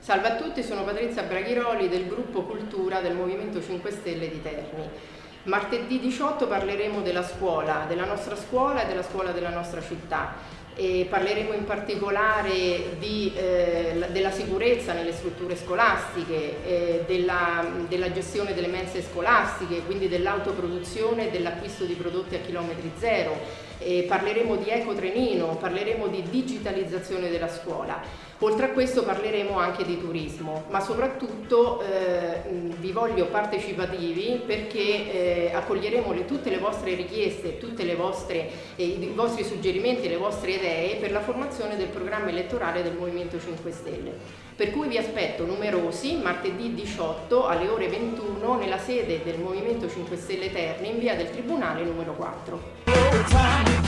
Salve a tutti, sono Patrizia Braghiroli del gruppo Cultura del Movimento 5 Stelle di Terni. Martedì 18 parleremo della scuola, della nostra scuola e della scuola della nostra città. E parleremo in particolare di, eh, della sicurezza nelle strutture scolastiche, eh, della, della, gestione delle mense scolastiche, quindi dell'autoproduzione e dell'acquisto di prodotti a chilometri zero. E parleremo di ecotrenino, parleremo di digitalizzazione della scuola. Oltre a questo parleremo anche di turismo, ma soprattutto eh, vi voglio partecipativi perché eh, accoglieremo le, tutte le vostre richieste, tutti eh, i vostri suggerimenti, le vostre idee per la formazione del programma elettorale del Movimento 5 Stelle. Per cui vi aspetto numerosi martedì 18 alle ore 21 nella sede del Movimento 5 Stelle Terni in via del Tribunale numero 4.